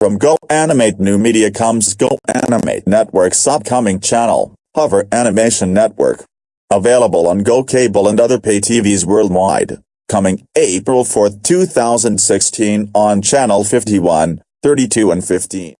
From Go Animate New Media comes Go Animate Network's upcoming channel, Hover Animation Network. Available on Go Cable and other pay TVs worldwide. Coming April 4, 2016 on Channel 51, 32 and 15.